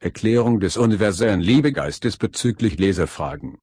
Erklärung des universellen Liebegeistes bezüglich Leserfragen.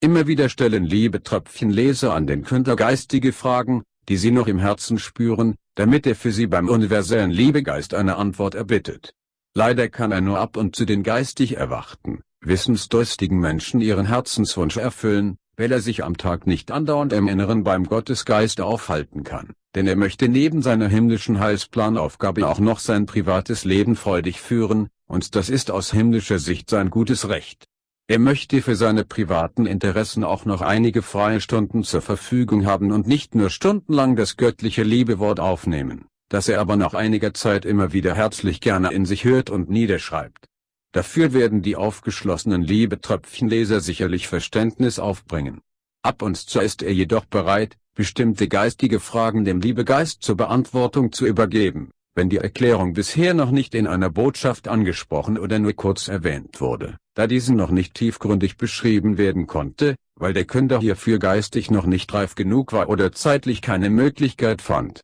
Immer wieder stellen Liebetröpfchen Leser an den Künder geistige Fragen, die sie noch im Herzen spüren, damit er für sie beim universellen Liebegeist eine Antwort erbittet. Leider kann er nur ab und zu den geistig erwachten, wissensdurstigen Menschen ihren Herzenswunsch erfüllen, weil er sich am Tag nicht andauernd im Inneren beim Gottesgeist aufhalten kann, denn er möchte neben seiner himmlischen Heilsplanaufgabe auch noch sein privates Leben freudig führen, und das ist aus himmlischer Sicht sein gutes Recht. Er möchte für seine privaten Interessen auch noch einige freie Stunden zur Verfügung haben und nicht nur stundenlang das göttliche Liebewort aufnehmen, das er aber nach einiger Zeit immer wieder herzlich gerne in sich hört und niederschreibt. Dafür werden die aufgeschlossenen Liebetröpfchenleser sicherlich Verständnis aufbringen. Ab und zu ist er jedoch bereit, bestimmte geistige Fragen dem Liebegeist zur Beantwortung zu übergeben, wenn die Erklärung bisher noch nicht in einer Botschaft angesprochen oder nur kurz erwähnt wurde, da diese noch nicht tiefgründig beschrieben werden konnte, weil der Künder hierfür geistig noch nicht reif genug war oder zeitlich keine Möglichkeit fand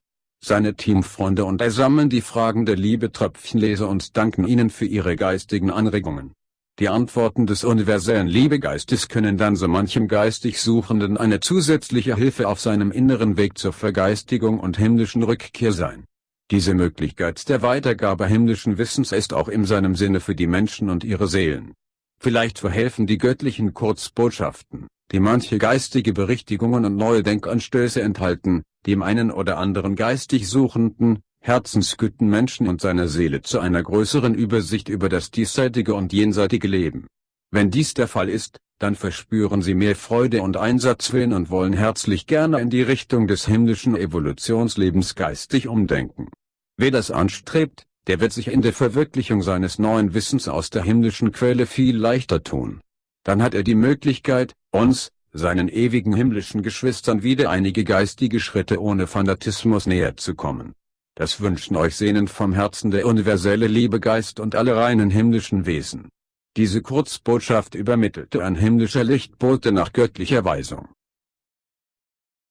seine Teamfreunde und er sammeln die Fragen der Liebetröpfchenleser und danken ihnen für ihre geistigen Anregungen. Die Antworten des universellen Liebegeistes können dann so manchem geistig Suchenden eine zusätzliche Hilfe auf seinem inneren Weg zur Vergeistigung und himmlischen Rückkehr sein. Diese Möglichkeit der Weitergabe himmlischen Wissens ist auch in seinem Sinne für die Menschen und ihre Seelen. Vielleicht verhelfen die göttlichen Kurzbotschaften, die manche geistige Berichtigungen und neue Denkanstöße enthalten, dem einen oder anderen geistig suchenden, herzensgüten Menschen und seiner Seele zu einer größeren Übersicht über das diesseitige und jenseitige Leben. Wenn dies der Fall ist, dann verspüren sie mehr Freude und Einsatzwillen und wollen herzlich gerne in die Richtung des himmlischen Evolutionslebens geistig umdenken. Wer das anstrebt, der wird sich in der Verwirklichung seines neuen Wissens aus der himmlischen Quelle viel leichter tun. Dann hat er die Möglichkeit, uns, seinen ewigen himmlischen Geschwistern wieder einige geistige Schritte ohne Fanatismus näher zu kommen. Das wünschen euch sehnend vom Herzen der universelle Liebegeist und alle reinen himmlischen Wesen. Diese Kurzbotschaft übermittelte ein himmlischer Lichtbote nach göttlicher Weisung.